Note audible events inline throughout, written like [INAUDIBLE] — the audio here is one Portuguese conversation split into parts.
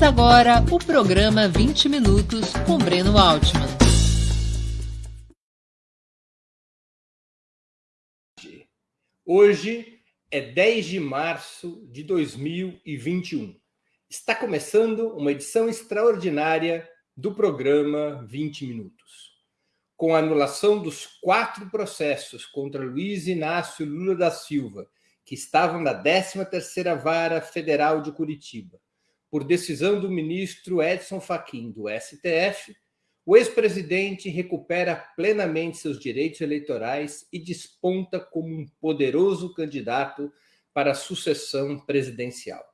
Começa agora o programa 20 Minutos com Breno Altman. Hoje é 10 de março de 2021. Está começando uma edição extraordinária do programa 20 Minutos. Com a anulação dos quatro processos contra Luiz Inácio Lula da Silva, que estavam na 13ª Vara Federal de Curitiba, por decisão do ministro Edson Fachin do STF, o ex-presidente recupera plenamente seus direitos eleitorais e desponta como um poderoso candidato para a sucessão presidencial.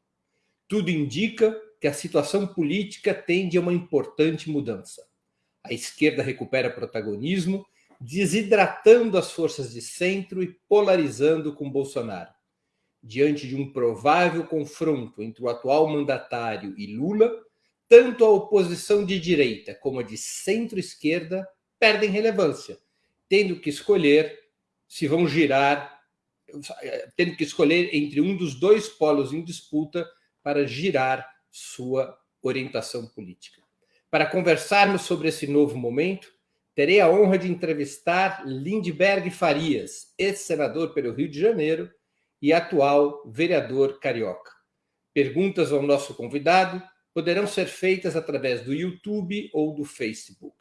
Tudo indica que a situação política tende a uma importante mudança. A esquerda recupera protagonismo, desidratando as forças de centro e polarizando com Bolsonaro. Diante de um provável confronto entre o atual mandatário e Lula, tanto a oposição de direita como a de centro-esquerda perdem relevância, tendo que escolher se vão girar, tendo que escolher entre um dos dois polos em disputa para girar sua orientação política. Para conversarmos sobre esse novo momento, terei a honra de entrevistar Lindbergh Farias, ex-senador pelo Rio de Janeiro e atual vereador carioca. Perguntas ao nosso convidado poderão ser feitas através do YouTube ou do Facebook.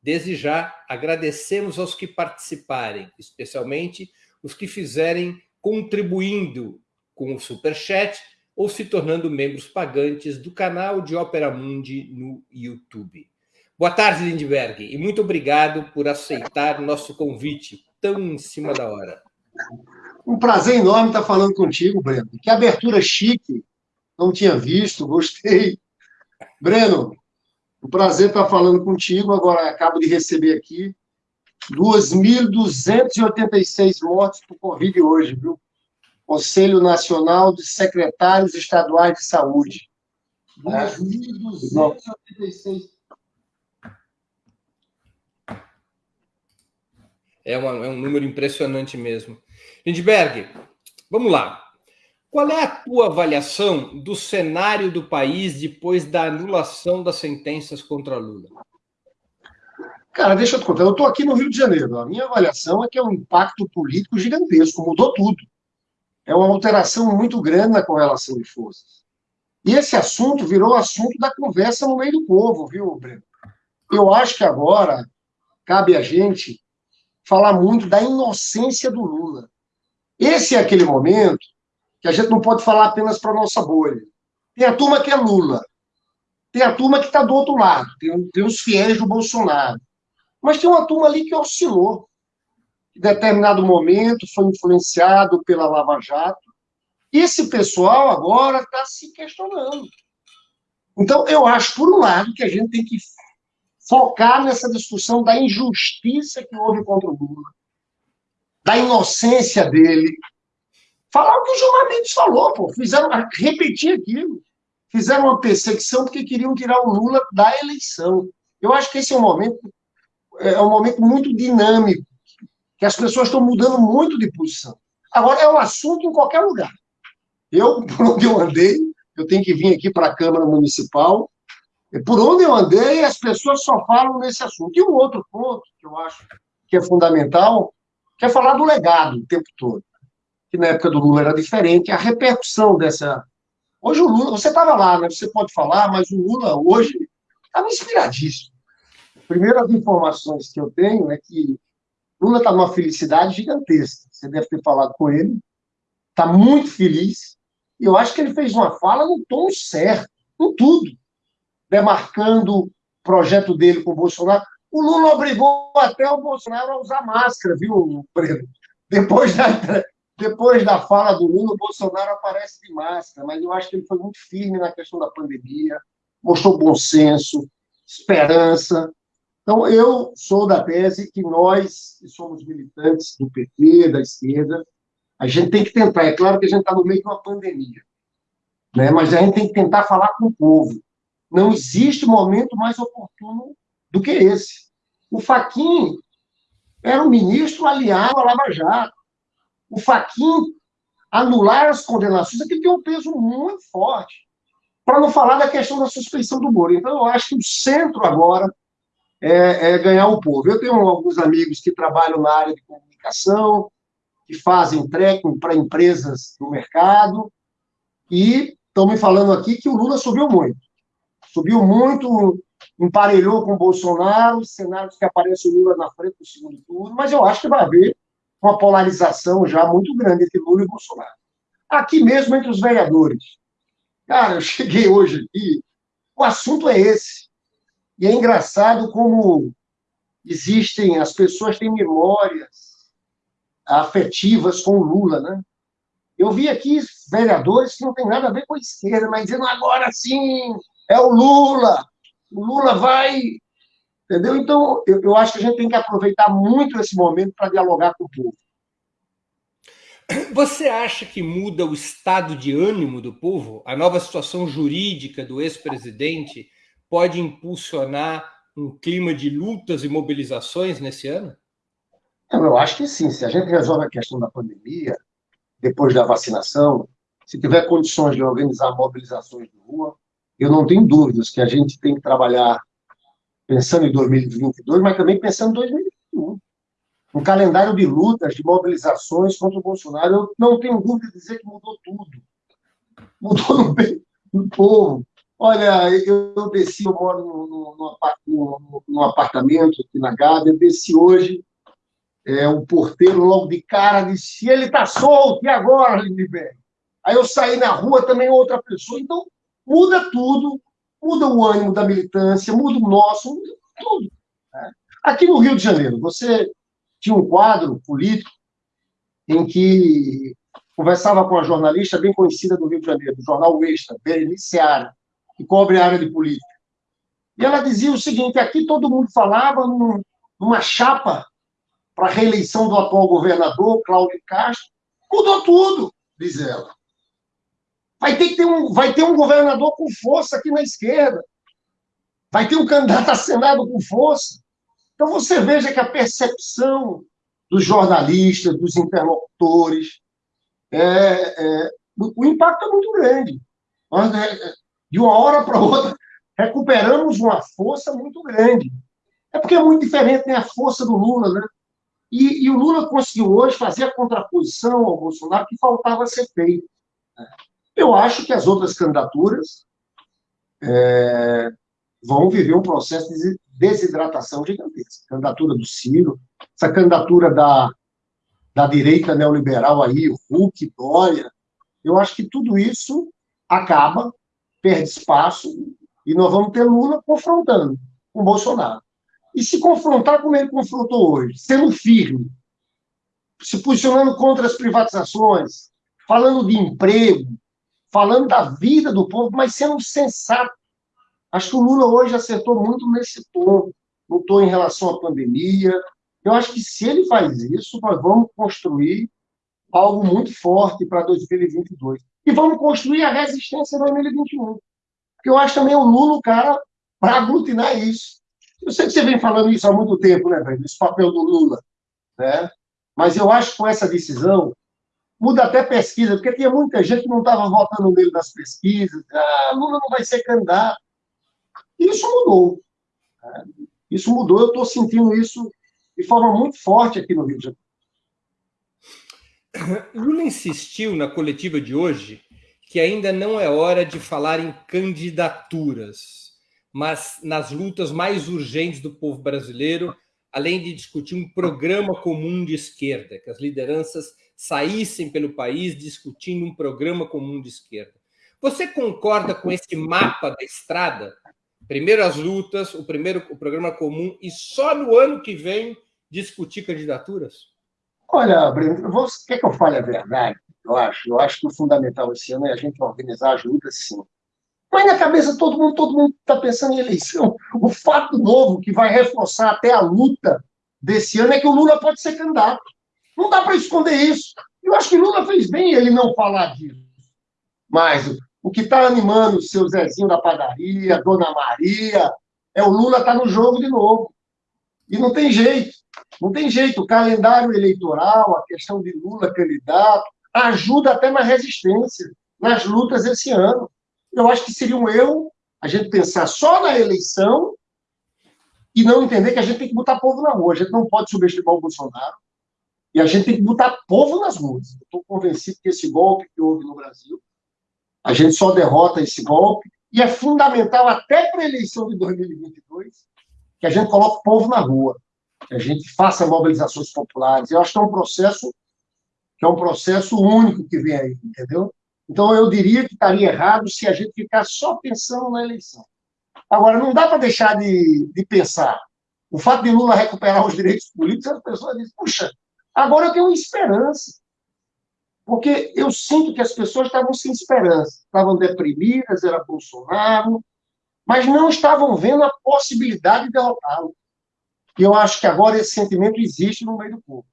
Desde já, agradecemos aos que participarem, especialmente os que fizerem contribuindo com o Superchat ou se tornando membros pagantes do canal de Ópera Mundi no YouTube. Boa tarde, Lindbergh, e muito obrigado por aceitar nosso convite tão em cima da hora. Um prazer enorme estar falando contigo, Breno. Que abertura chique, não tinha visto, gostei. Breno, um prazer estar falando contigo. Agora acabo de receber aqui 2.286 mortes por Covid hoje, viu? Conselho Nacional de Secretários Estaduais de Saúde. 2.286. É, uma, é um número impressionante mesmo. Lindbergh, vamos lá. Qual é a tua avaliação do cenário do país depois da anulação das sentenças contra Lula? Cara, deixa eu te contar. Eu estou aqui no Rio de Janeiro. A minha avaliação é que é um impacto político gigantesco, mudou tudo. É uma alteração muito grande na correlação de forças. E esse assunto virou assunto da conversa no meio do povo, viu, Breno? Eu acho que agora cabe a gente falar muito da inocência do Lula. Esse é aquele momento que a gente não pode falar apenas para a nossa bolha. Tem a turma que é Lula, tem a turma que está do outro lado, tem, tem os fiéis do Bolsonaro. Mas tem uma turma ali que oscilou. Em determinado momento foi influenciado pela Lava Jato. Esse pessoal agora está se questionando. Então, eu acho, por um lado, que a gente tem que focar nessa discussão da injustiça que houve contra o Lula, da inocência dele, Falar o que o Gilmar Mendes falou, pô. Fizeram, repetir aquilo. Fizeram uma perseguição porque queriam tirar o Lula da eleição. Eu acho que esse é um momento, é um momento muito dinâmico, que as pessoas estão mudando muito de posição. Agora, é um assunto em qualquer lugar. Eu, por onde eu andei, eu tenho que vir aqui para a Câmara Municipal, por onde eu andei, as pessoas só falam nesse assunto. E um outro ponto que eu acho que é fundamental, que é falar do legado o tempo todo que na época do Lula era diferente, a repercussão dessa. Hoje o Lula, você estava lá, né? Você pode falar, mas o Lula hoje estava inspiradíssimo. Primeiras informações que eu tenho é que Lula está numa felicidade gigantesca. Você deve ter falado com ele. Está muito feliz. E eu acho que ele fez uma fala no tom certo, em tudo. Demarcando o projeto dele com o Bolsonaro. O Lula obrigou até o Bolsonaro a usar máscara, viu, Breno? Depois da, depois da fala do Lula, o Bolsonaro aparece de máscara, mas eu acho que ele foi muito firme na questão da pandemia, mostrou bom senso, esperança. Então, eu sou da tese que nós, que somos militantes do PT, da esquerda, a gente tem que tentar. É claro que a gente está no meio de uma pandemia, né? mas a gente tem que tentar falar com o povo. Não existe momento mais oportuno do que esse. O Faquin era um ministro aliado à Lava Jato o Faquin anular as condenações, aqui tem um peso muito forte. para não falar da questão da suspeição do Moro. Então, eu acho que o centro agora é, é ganhar o povo. Eu tenho alguns amigos que trabalham na área de comunicação, que fazem trekking para empresas do mercado, e estão me falando aqui que o Lula subiu muito. Subiu muito, emparelhou com o Bolsonaro, os cenários que aparece o Lula na frente do segundo turno, mas eu acho que vai haver uma polarização já muito grande entre Lula e Bolsonaro. Aqui mesmo entre os vereadores. Cara, eu [LAUGHS] cheguei hoje aqui, o assunto é esse. E é engraçado como existem, as pessoas têm memórias afetivas com o Lula, né? Eu vi aqui vereadores que não tem nada a ver com a esquerda, mas dizendo agora sim, é o Lula, o Lula vai. Entendeu? Então, eu, eu acho que a gente tem que aproveitar muito esse momento para dialogar com o povo. Você acha que muda o estado de ânimo do povo? A nova situação jurídica do ex-presidente pode impulsionar um clima de lutas e mobilizações nesse ano? Eu acho que sim. Se a gente resolve a questão da pandemia, depois da vacinação, se tiver condições de organizar mobilizações de rua, eu não tenho dúvidas que a gente tem que trabalhar pensando em 2022, mas também pensando em 2021. Um calendário de lutas, de mobilizações contra o Bolsonaro. Eu não tenho dúvida de dizer que mudou tudo. Mudou no [LAUGHS] bem povo. Olha, eu, desci, eu moro num, apartamento aqui na Gávea, eu desci hoje, é, o porteiro logo de cara disse, ele está solto, e agora, Lindbergh? Aí eu saí na rua, também outra pessoa. Então, muda tudo, muda o ânimo da militância, muda o nosso, muda tudo. Né? Aqui no Rio de Janeiro, você tinha um quadro político em que conversava com uma jornalista bem conhecida do Rio de Janeiro, do jornal Extra, Berenice Seara, que cobre a área de política. E ela dizia o seguinte: aqui todo mundo falava num, numa chapa para a reeleição do atual governador, Cláudio Castro. Mudou tudo, diz ela. Vai ter, que ter um, vai ter um governador com força aqui na esquerda. Vai ter um candidato a Senado com força. Então você veja que a percepção dos jornalistas, dos interlocutores, é, é, o, impacto é muito grande. Nós, é, de uma hora para outra, recuperamos uma força muito grande. É porque é muito diferente né, a força do Lula, né? E, e, o Lula conseguiu hoje fazer a contraposição ao Bolsonaro que faltava ser feito. Eu acho que as outras candidaturas é, vão viver um processo de desidratação gigantesca. A candidatura do Ciro, essa candidatura da, da direita neoliberal aí, o Hulk, Dória, eu acho que tudo isso acaba, perde espaço, e nós vamos ter Lula confrontando com Bolsonaro. E se confrontar como ele confrontou hoje, sendo firme, se posicionando contra as privatizações, falando de emprego, falando da vida do povo, mas sendo sensato. Acho que o Lula hoje acertou muito nesse ponto. Lutou em relação à pandemia. Eu acho que se ele faz isso, nós vamos construir algo muito forte para 2022. E vamos construir a resistência em 2021. Porque eu acho também o Lula o cara para aglutinar isso. Eu sei que você vem falando isso há muito tempo, né, velho? Esse papel do Lula. Né? Mas eu acho que com essa decisão, muda até pesquisa, porque tinha muita gente que não estava votando nele nas pesquisas. Ah, Lula não vai ser candidato. Isso mudou. Né? Isso mudou, eu estou sentindo isso de forma muito forte aqui no Rio de Janeiro. [COUGHS] Lula insistiu na coletiva de hoje que ainda não é hora de falar em candidaturas, mas nas lutas mais urgentes do povo brasileiro, além de discutir um programa comum de esquerda, que as lideranças saíssem pelo país discutindo um programa comum de esquerda. Você concorda com esse mapa da estrada? Primeiro as lutas, o primeiro o programa comum e só no ano que vem discutir candidaturas? Olha, Breno, você quer que eu fale a verdade? Eu acho, eu acho que o fundamental esse ano é a gente organizar as lutas, sim. Mas na cabeça todo mundo, todo mundo está pensando em eleição. O fato novo que vai reforçar até a luta desse ano é que o Lula pode ser candidato. Não dá para esconder isso. Eu acho que Lula fez bem ele não falar disso. Mas o que está animando o seu Zezinho da padaria, Dona Maria, é o Lula tá no jogo de novo. E não tem jeito. Não tem jeito. O calendário eleitoral, a questão de Lula candidato, ajuda até na resistência, nas lutas esse ano. Eu acho que seria um erro a gente pensar só na eleição e não entender que a gente tem que botar povo na rua. A gente não pode subestimar o Bolsonaro e a gente tem que botar povo nas ruas. Estou convencido que esse golpe que houve no Brasil, a gente só derrota esse golpe e é fundamental até para a eleição de 2022 que a gente coloque o povo na rua, que a gente faça mobilizações populares. Eu acho que é um processo que é um processo único que vem aí, entendeu? Então, eu diria que estaria errado se a gente ficar só pensando na eleição. Agora, não dá para deixar de, de pensar. O fato de Lula recuperar os direitos políticos, as pessoas dizem, puxa, agora eu tenho esperança. Porque eu sinto que as pessoas estavam sem esperança, estavam deprimidas, era Bolsonaro, mas não estavam vendo a possibilidade de derrotá-lo. E eu acho que agora esse sentimento existe no meio do povo.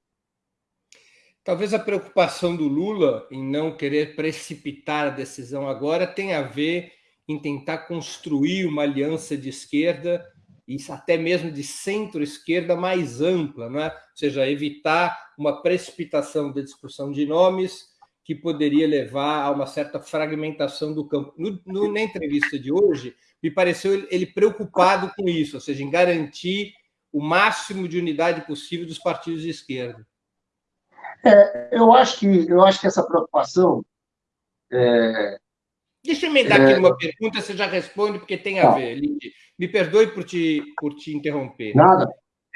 Talvez a preocupação do Lula em não querer precipitar a decisão agora tenha a ver em tentar construir uma aliança de esquerda e até mesmo de centro-esquerda mais ampla, não é? ou seja, evitar uma precipitação da discussão de nomes que poderia levar a uma certa fragmentação do campo. No, no, na entrevista de hoje, me pareceu ele preocupado com isso, ou seja, em garantir o máximo de unidade possível dos partidos de esquerda. É, eu, acho que, eu acho que essa preocupação. É, Deixa eu emendar é, aqui uma pergunta, você já responde, porque tem a tá. ver, Linde. Me perdoe por te, por te interromper. Nada.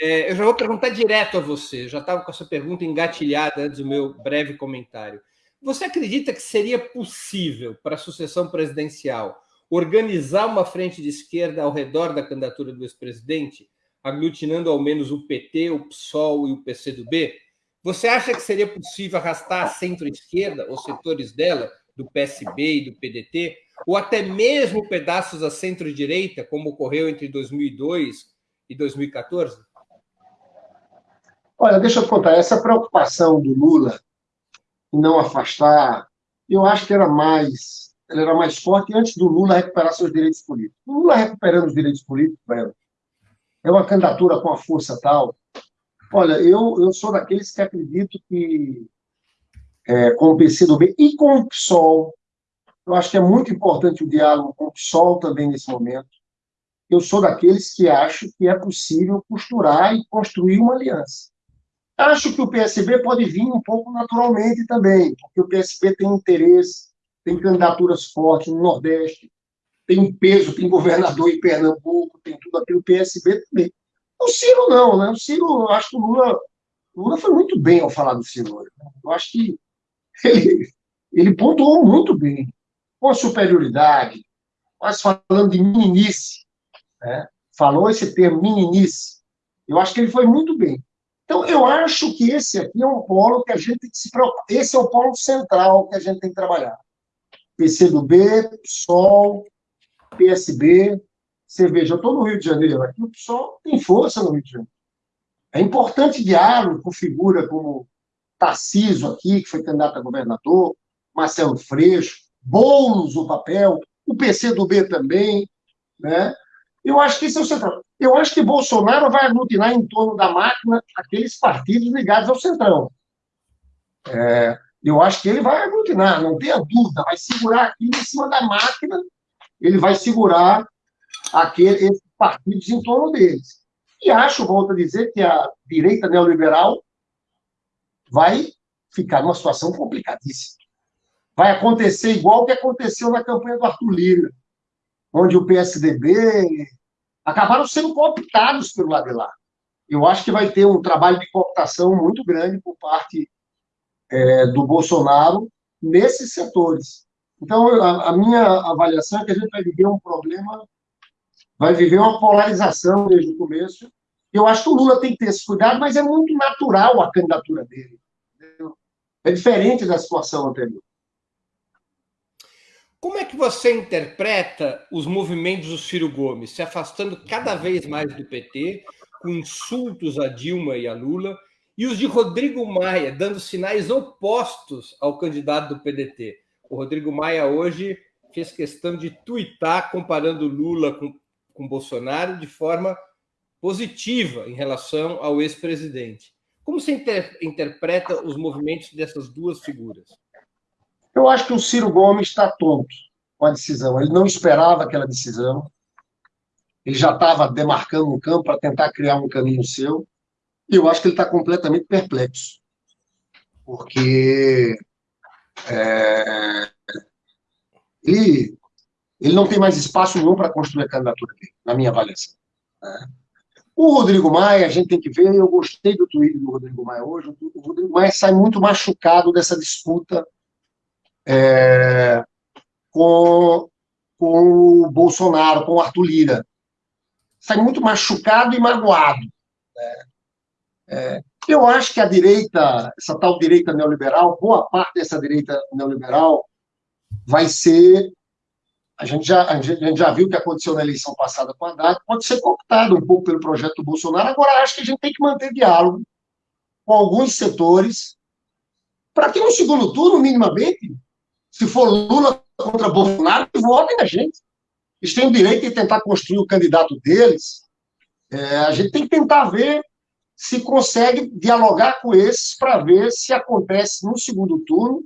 É, eu já vou perguntar direto a você, já estava com essa pergunta engatilhada antes do meu breve comentário. Você acredita que seria possível para a sucessão presidencial organizar uma frente de esquerda ao redor da candidatura do ex-presidente, aglutinando ao menos o PT, o PSOL e o PCdoB? Você acha que seria possível arrastar a centro-esquerda, os setores dela, do PSB e do PDT, ou até mesmo pedaços da centro-direita, como ocorreu entre 2002 e 2014? Olha, deixa eu contar, essa preocupação do Lula em não afastar, eu acho que era mais, ela era mais forte antes do Lula recuperar seus direitos políticos. O Lula recuperando os direitos políticos, é uma candidatura com a força tal, Olha, eu, eu sou daqueles que acredito que é, com o PCdoB e com o PSOL, eu acho que é muito importante o diálogo com o PSOL também nesse momento. Eu sou daqueles que acho que é possível costurar e construir uma aliança. Acho que o PSB pode vir um pouco naturalmente também, porque o PSB tem interesse, tem candidaturas fortes no Nordeste, tem peso, tem governador em Pernambuco, tem tudo aquilo. O PSB também. O Ciro não, né? O Ciro, acho que o Lula, o Lula foi muito bem ao falar do Ciro. Né? Eu acho que ele, ele pontuou muito bem, com superioridade, mas falando de meninice, né? falou esse termo, meninice. Eu acho que ele foi muito bem. Então, eu acho que esse aqui é um polo que a gente tem que se preocupar. Esse é o polo central que a gente tem que trabalhar. PCdoB, PSOL, PSB, você veja, eu estou no Rio de Janeiro, aqui o pessoal tem força no Rio de Janeiro. É importante diálogo com figura como Tarciso aqui, que foi candidato a governador, Marcelo Freixo, Boulos o papel, o PCdoB também, né? Eu acho que esse é o. Eu acho que Bolsonaro vai aglutinar em torno da máquina aqueles partidos ligados ao centrão. É, eu acho que ele vai aglutinar, não tenha dúvida, vai segurar aqui em cima da máquina, ele vai segurar aquele, esses partidos em torno deles. E acho, volto a dizer, que a direita neoliberal vai ficar numa situação complicadíssima. Vai acontecer igual o que aconteceu na campanha do Arthur Lira, onde o PSDB acabaram sendo cooptados pelo lado de lá. Eu acho que vai ter um trabalho de cooptação muito grande por parte é, do Bolsonaro nesses setores. Então, a, a minha avaliação é que a gente vai viver um problema vai viver uma polarização desde o começo. Eu acho que o Lula tem que ter esse cuidado, mas é muito natural a candidatura dele. Entendeu? É diferente da situação anterior. Como é que você interpreta os movimentos do Ciro Gomes se afastando cada vez mais do PT, com insultos a Dilma e a Lula, e os de Rodrigo Maia dando sinais opostos ao candidato do PDT? O Rodrigo Maia hoje fez questão de tuitar comparando Lula com com Bolsonaro de forma positiva em relação ao ex-presidente. Como você inter interpreta os movimentos dessas duas figuras? Eu acho que o Ciro Gomes está tonto. com a decisão. Ele não esperava aquela decisão. Ele já estava demarcando um campo para tentar criar um caminho seu. E eu acho que ele está completamente perplexo. Porque é, ele, ele não tem mais espaço nenhum para construir a candidatura dele, na minha avaliação. Né? O Rodrigo Maia, a gente tem que ver, eu gostei do tweet do Rodrigo Maia hoje, o Rodrigo Maia sai muito machucado dessa disputa é, com, com o Bolsonaro, com o Arthur Lira. Sai muito machucado e magoado. Né? É, eu acho que a direita, essa tal direita neoliberal, boa parte dessa direita neoliberal vai ser. A gente já, a gente já viu o que aconteceu na eleição passada com a Haddad, pode ser cooptado um pouco pelo projeto do Bolsonaro. Agora, acho que a gente tem que manter diálogo com alguns setores, para que no segundo turno, minimamente, se for Lula contra Bolsonaro, votem na gente. Eles têm o direito de tentar construir o candidato deles. É, a gente tem que tentar ver se consegue dialogar com esses para ver se acontece no segundo turno,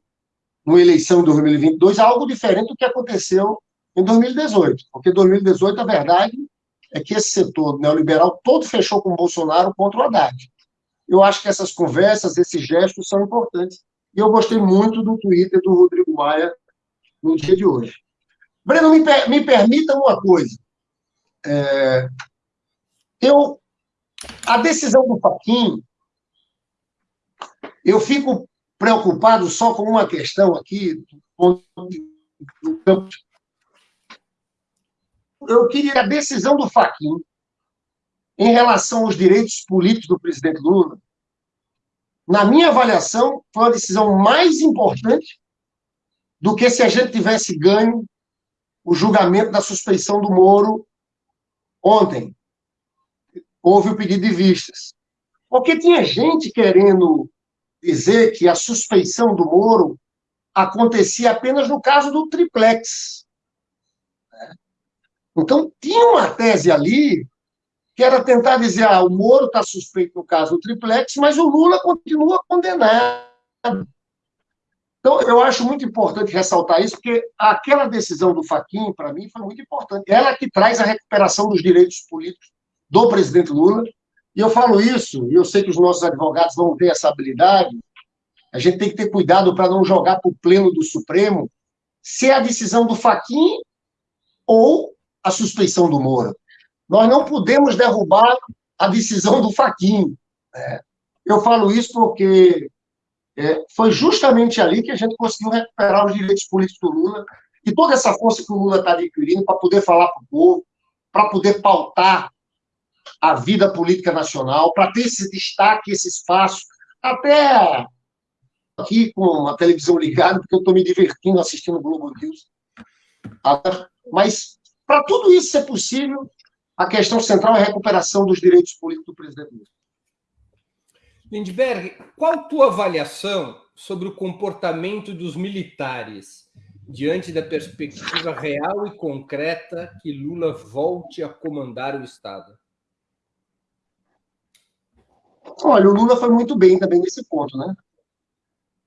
numa eleição de 2022, algo diferente do que aconteceu em 2018. Porque 2018, a verdade é que esse setor neoliberal todo fechou com Bolsonaro contra o Haddad. Eu acho que essas conversas, esses gestos são importantes. E eu gostei muito do Twitter do Rodrigo Maia no dia de hoje. Breno, me, me permita uma coisa. É, eu a decisão do Paquim, eu fico preocupado só com uma questão aqui, do campo. Eu queria a decisão do Faquin em relação aos direitos políticos do presidente Lula. Na minha avaliação, foi uma decisão mais importante do que se a gente tivesse ganho o julgamento da suspeição do Moro ontem houve o pedido de vistas. Porque tinha gente querendo dizer que a suspeição do Moro acontecia apenas no caso do triplex. Então, tinha uma tese ali que era tentar dizer, ah, o Moro está suspeito no caso do triplex, mas o Lula continua condenado. Então, eu acho muito importante ressaltar isso, porque aquela decisão do Faquin, para mim, foi muito importante. Ela que traz a recuperação dos direitos políticos do presidente Lula. E eu falo isso, e eu sei que os nossos advogados vão ter essa habilidade. A gente tem que ter cuidado para não jogar para o pleno do Supremo se é a decisão do Faquin ou a suspeição do Moura. Nós não podemos derrubar a decisão do Faquin. Né? Eu falo isso porque é, foi justamente ali que a gente conseguiu recuperar os direitos políticos do Lula e toda essa força que o Lula está adquirindo para poder falar para o povo, para poder pautar a vida política nacional, para ter esse destaque, esse espaço, até aqui com a televisão ligada, porque eu estou me divertindo assistindo o Globo News. Mas, para tudo isso ser possível, a questão central é a recuperação dos direitos políticos do presidente Lula. Lindbergh, qual a tua avaliação sobre o comportamento dos militares diante da perspectiva real e concreta que Lula volte a comandar o Estado? Olha, o Lula foi muito bem também nesse ponto, né?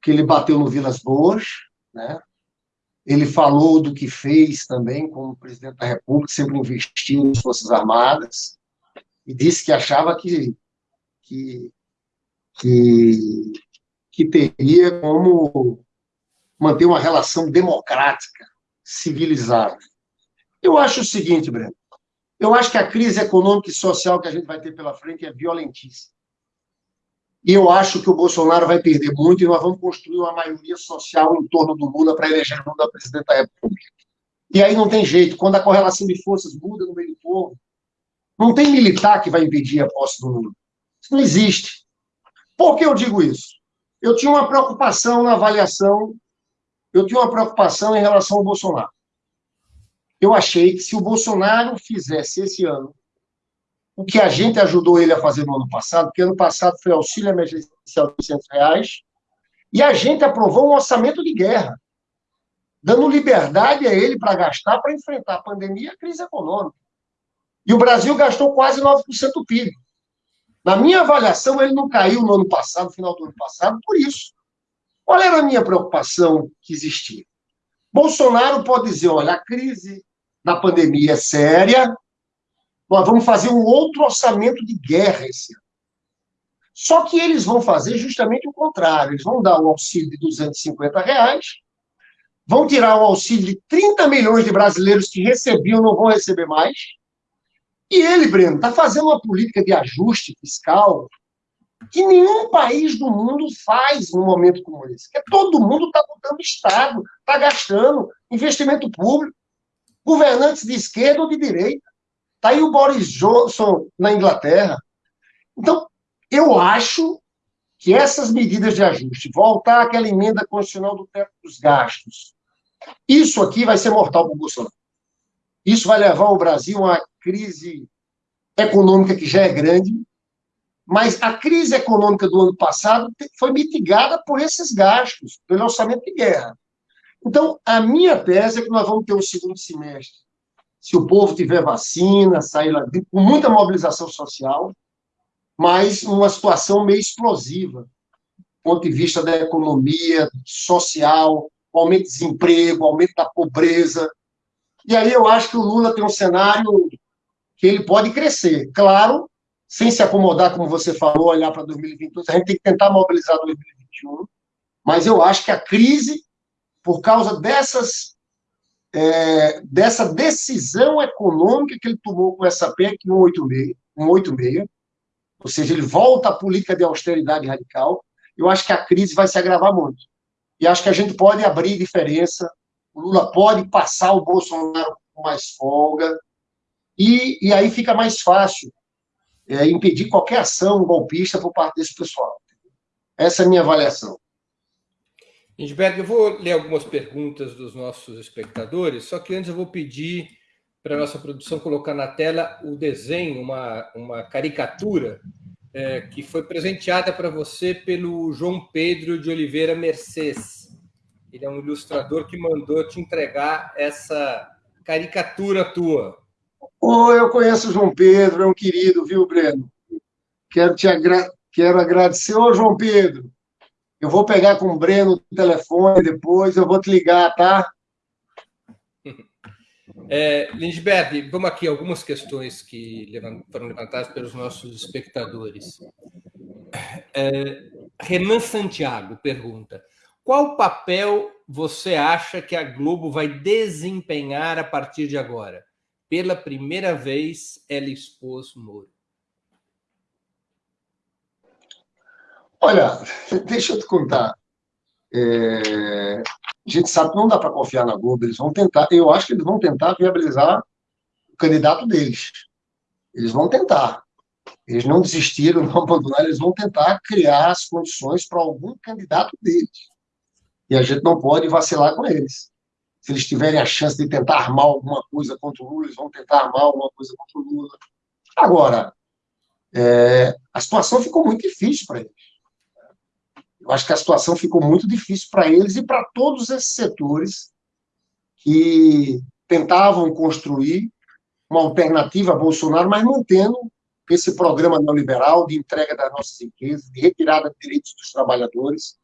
Que ele bateu no Vilas Boas, né? Ele falou do que fez também como presidente da República, sempre investiu nas Forças Armadas, e disse que achava que, que, que, que teria como manter uma relação democrática, civilizada. Eu acho o seguinte, Breno, eu acho que a crise econômica e social que a gente vai ter pela frente é violentíssima. E eu acho que o Bolsonaro vai perder muito e nós vamos construir uma maioria social em torno do Lula para eleger Lula presidente da República. E aí não tem jeito, quando a correlação de forças muda no meio do povo, não tem militar que vai impedir a posse do Lula. Isso não existe. Por que eu digo isso? Eu tinha uma preocupação na avaliação, eu tinha uma preocupação em relação ao Bolsonaro. Eu achei que se o Bolsonaro fizesse esse ano o que a gente ajudou ele a fazer no ano passado, porque ano passado foi auxílio emergencial de 800 reais, e a gente aprovou um orçamento de guerra, dando liberdade a ele para gastar para enfrentar a pandemia e a crise econômica. E o Brasil gastou quase 9% do PIB. Na minha avaliação, ele não caiu no ano passado, no final do ano passado, por isso. Qual era a minha preocupação que existia? Bolsonaro pode dizer: olha, a crise da pandemia é séria, nós vamos fazer um outro orçamento de guerra esse ano. Só que eles vão fazer justamente o contrário. Eles vão dar um auxílio de 250 reais, vão tirar o auxílio de 30 milhões de brasileiros que recebiam, não vão receber mais. E ele, Breno, está fazendo uma política de ajuste fiscal que nenhum país do mundo faz num momento como esse. Que todo mundo está botando Estado, está gastando investimento público, governantes de esquerda ou de direita. Está aí o Boris Johnson na Inglaterra. Então, eu acho que essas medidas de ajuste, voltar àquela emenda constitucional do teto dos gastos, isso aqui vai ser mortal para o Bolsonaro. Isso vai levar o Brasil a uma crise econômica que já é grande, mas a crise econômica do ano passado foi mitigada por esses gastos, pelo orçamento de guerra. Então, a minha tese é que nós vamos ter um segundo semestre, se o povo tiver vacina, sair lá com muita mobilização social, mas uma situação meio explosiva, do ponto de vista da economia, social, aumento de desemprego, aumento da pobreza. E aí eu acho que o Lula tem um cenário que ele pode crescer. Claro, sem se acomodar, como você falou, olhar para 2022, a gente tem que tentar mobilizar 2021, mas eu acho que a crise, por causa dessas, é, dessa decisão econômica que ele tomou com essa PEC 186, 186, ou seja, ele volta à política de austeridade radical, eu acho que a crise vai se agravar muito. E acho que a gente pode abrir diferença, o Lula pode passar o Bolsonaro com mais folga, e, e aí fica mais fácil é, impedir qualquer ação golpista por parte desse pessoal. Essa é a minha avaliação. Lindbergh, eu vou ler algumas perguntas dos nossos espectadores, só que antes eu vou pedir para a nossa produção colocar na tela o desenho, uma, uma caricatura é, que foi presenteada para você pelo João Pedro de Oliveira Mercedes. Ele é um ilustrador que mandou te entregar essa caricatura tua. Oh, eu conheço o João Pedro, é um querido, viu, Breno? Quero te agra... Quero agradecer. Ô, João Pedro, eu vou pegar com o Breno o telefone depois, eu vou te ligar, tá? [LAUGHS] É, Lindbergh, vamos aqui algumas questões que foram levantadas pelos nossos espectadores. É, Renan Santiago pergunta: qual papel você acha que a Globo vai desempenhar a partir de agora? Pela primeira vez, ela expôs Moro. Olha, [LAUGHS] deixa eu te contar. É, a gente sabe que não dá para confiar na Globo. Eles vão tentar, eu acho que eles vão tentar viabilizar o candidato deles. Eles vão tentar. Eles não desistiram, [LAUGHS] não abandonaram, eles vão tentar criar as condições para algum candidato deles. E a gente não pode vacilar com eles se eles tiverem a chance de tentar armar alguma coisa contra o Lula, eles vão tentar armar alguma coisa contra o Lula. Agora, é, a situação ficou muito difícil para eles. Eu acho que a situação ficou muito difícil para eles e para todos esses setores que tentavam construir uma alternativa a Bolsonaro, mas mantendo esse programa neoliberal de entrega das nossas riquezas, de retirada de direitos dos trabalhadores.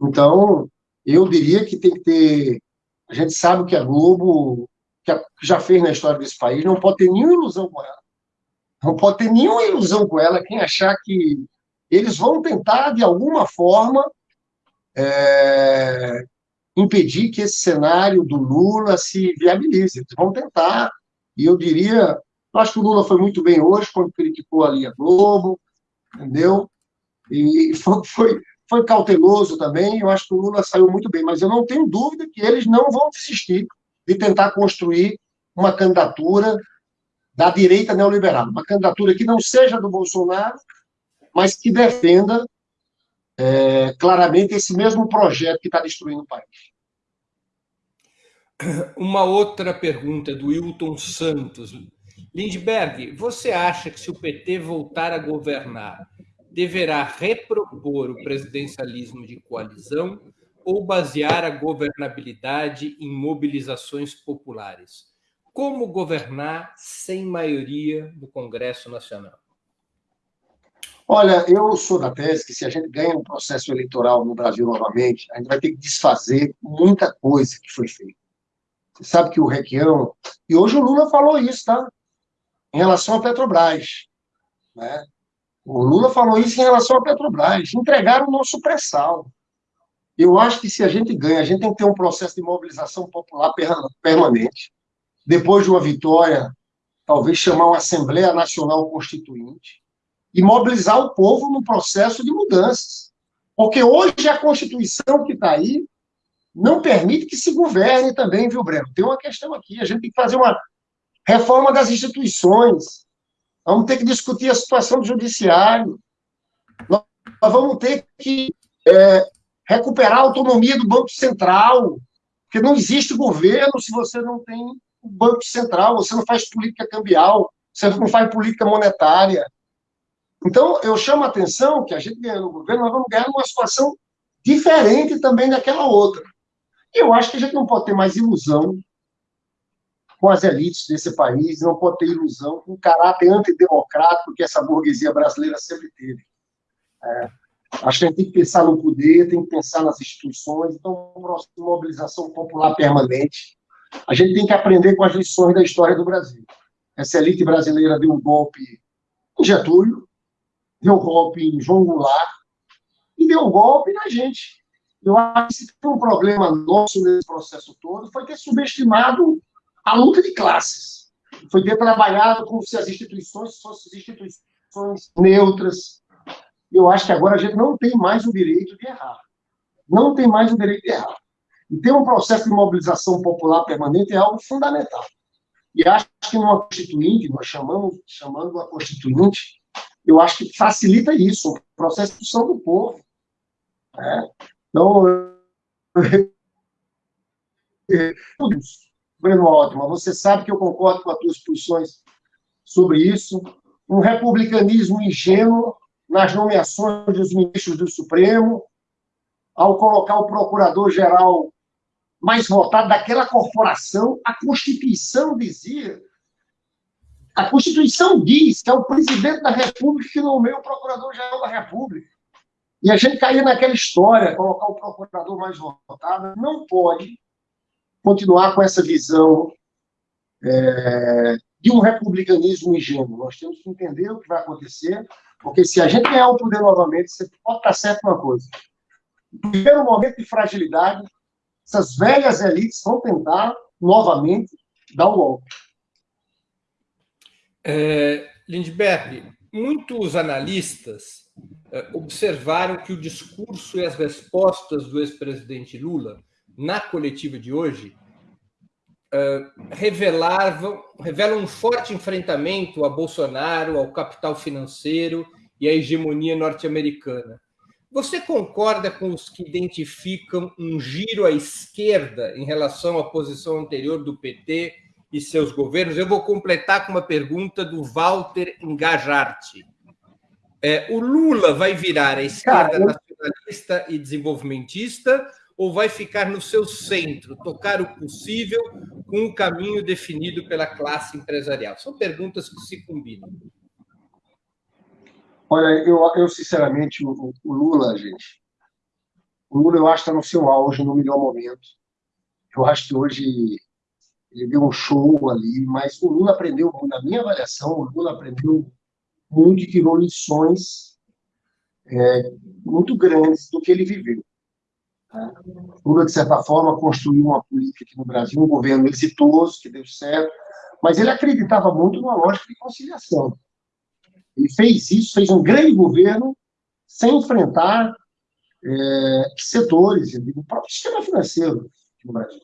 Então, eu diria que tem que ter a gente sabe que a Globo, que já fez na história desse país, não pode ter nenhuma ilusão com ela. Não pode ter nenhuma ilusão com ela quem achar que eles vão tentar, de alguma forma, é, impedir que esse cenário do Lula se viabilize. Eles vão tentar, e eu diria, eu acho que o Lula foi muito bem hoje, quando criticou ali a Globo, entendeu? E [LAUGHS] foi, foi, foi cauteloso também, eu acho que o Lula saiu muito bem, mas eu não tenho dúvida que eles não vão desistir de tentar construir uma candidatura da direita neoliberal, uma candidatura que não seja do Bolsonaro, mas que defenda é, claramente esse mesmo projeto que está destruindo o país. [COUGHS] Uma outra pergunta do Wilton Santos. Lindbergh, você acha que se o PT voltar a governar, deverá repropor o presidencialismo de coalizão ou basear a governabilidade em mobilizações populares? Como governar sem maioria do Congresso Nacional? Olha, eu sou da tese que se a gente ganha um processo eleitoral no Brasil novamente, a gente vai ter que desfazer muita coisa que foi feita. Você sabe que o Requião. E hoje o Lula falou isso, tá? Em relação à Petrobras. Né? O Lula falou isso em relação à Petrobras. Entregaram o nosso pré-sal. Eu acho que se a gente ganha, a gente tem que ter um processo de mobilização popular permanente. Depois de uma vitória, talvez chamar uma Assembleia Nacional Constituinte e mobilizar o povo no processo de mudanças. Porque hoje a Constituição que está aí não permite que se governe também, viu, Breno? Tem uma questão aqui, a gente tem que fazer uma reforma das instituições, vamos ter que discutir a situação do judiciário, nós vamos ter que é, recuperar a autonomia do Banco Central, porque não existe governo se você não tem o Banco Central, você não faz política cambial, você não faz política monetária. Então, eu chamo a atenção que a gente ganhando no governo, nós vamos ganhar numa situação diferente também daquela outra. E eu acho que a gente não pode ter mais ilusão com as elites desse país, não pode ter ilusão com o caráter antidemocrático que essa burguesia brasileira sempre teve. É, acho que a gente tem que pensar no poder, tem que pensar nas instituições, então, mobilização popular permanente. A gente tem que aprender com as lições da história do Brasil. Essa elite brasileira deu um golpe em Getúlio, deu golpe em João Goulart, e deu golpe na gente. Eu acho que um problema nosso nesse processo todo foi ter subestimado a luta de classes. Foi ter trabalhado como se as instituições fossem instituições neutras. Eu acho que agora a gente não tem mais o direito de errar. Não tem mais o direito de errar. E ter um processo de mobilização popular permanente é algo fundamental. E acho que numa constituinte, nós chamamos, chamando uma constituinte, eu acho que facilita isso, o processo de discussão do povo. Né? Então, [LAUGHS] Breno Altman, você sabe que eu concordo com as tuas posições sobre isso. Um republicanismo ingênuo nas nomeações dos ministros do Supremo, ao colocar o procurador-geral mais votado daquela corporação, a Constituição dizia. A Constituição diz que é o presidente da República que nomeia o procurador-geral da República. E a gente caía naquela história, colocar o procurador mais votado. Não pode continuar com essa visão é, de um republicanismo ingênuo. Nós temos que entender o que vai acontecer, porque se a gente ganhar o poder novamente, você pode estar certo uma coisa. No primeiro momento de fragilidade, essas velhas elites vão tentar novamente dar um golpe. É, Lindbergh, muitos analistas eh, observaram que o discurso e as respostas do ex-presidente Lula na coletiva de hoje eh, revelavam, revelam um forte enfrentamento a Bolsonaro, ao capital financeiro e à hegemonia norte-americana. Você concorda com os que identificam um giro à esquerda em relação à posição anterior do PT e seus governos? Eu vou completar com uma pergunta do Walter Engajarte. É, o Lula vai virar a esquerda Cara, nacionalista e desenvolvimentista ou vai ficar no seu centro, tocar o possível com o caminho definido pela classe empresarial? São perguntas que se combinam. Olha, eu, eu sinceramente, o, o Lula, gente, o Lula eu acho que está no seu auge, no melhor momento. Eu acho que hoje ele deu um show ali, mas o Lula aprendeu, na minha avaliação, o Lula aprendeu muito e tirou lições é, muito grandes do que ele viveu. Tá? Lula, de certa forma, construiu uma política aqui no Brasil, um governo exitoso, que deu certo, mas ele acreditava muito numa lógica de conciliação. Ele fez isso, fez um grande governo sem enfrentar é, setores, o próprio sistema financeiro no Brasil.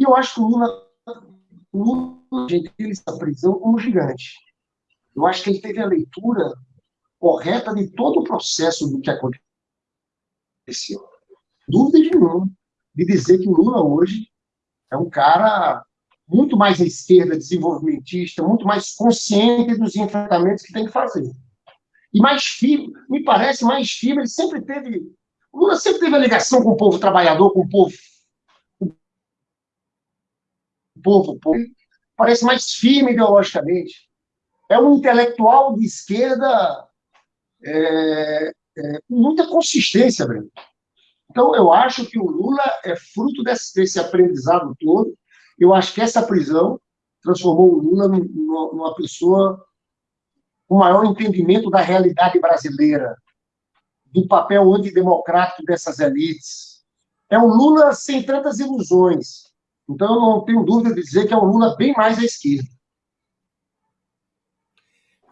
E eu acho que o Lula, o Lula gente, ele está prisão como gigante. Eu acho que ele teve a leitura correta de todo o processo do que aconteceu. Dúvida de nenhuma de dizer que o Lula hoje é um cara muito mais à esquerda, desenvolvimentista, muito mais consciente dos enfrentamentos que tem que fazer. E mais firme, me parece mais firme, ele sempre teve. O Lula sempre teve a ligação com o povo trabalhador, com o povo. Povo, povo. Parece mais firme ideologicamente é um intelectual de esquerda é, é, com muita consistência, Breno. Então, eu acho que o Lula é fruto desse, desse aprendizado todo. Eu acho que essa prisão transformou o Lula numa pessoa com maior entendimento da realidade brasileira, do papel antidemocrático dessas elites. É um Lula sem tantas ilusões. Então, eu não tenho dúvida de dizer que é um Lula bem mais à esquerda.